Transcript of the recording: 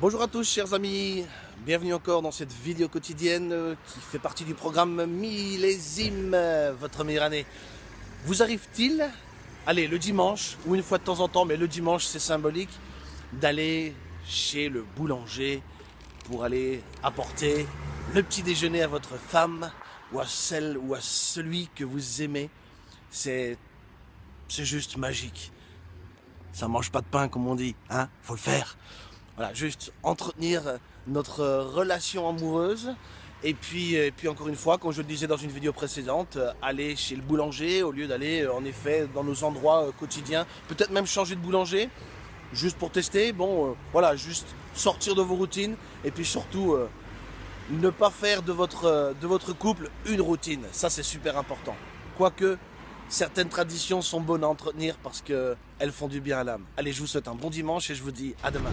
Bonjour à tous chers amis, bienvenue encore dans cette vidéo quotidienne euh, qui fait partie du programme Millésime, euh, votre meilleure année. Vous arrive-t-il, allez le dimanche, ou une fois de temps en temps, mais le dimanche c'est symbolique, d'aller chez le boulanger pour aller apporter le petit déjeuner à votre femme ou à celle ou à celui que vous aimez? C'est juste magique. Ça mange pas de pain comme on dit, hein Faut le faire. Voilà, juste entretenir notre relation amoureuse. Et puis, et puis encore une fois, comme je le disais dans une vidéo précédente, aller chez le boulanger au lieu d'aller en effet dans nos endroits euh, quotidiens. Peut-être même changer de boulanger, juste pour tester. Bon, euh, voilà, juste sortir de vos routines. Et puis surtout, euh, ne pas faire de votre, de votre couple une routine. Ça, c'est super important. Quoique, certaines traditions sont bonnes à entretenir parce qu'elles font du bien à l'âme. Allez, je vous souhaite un bon dimanche et je vous dis à demain.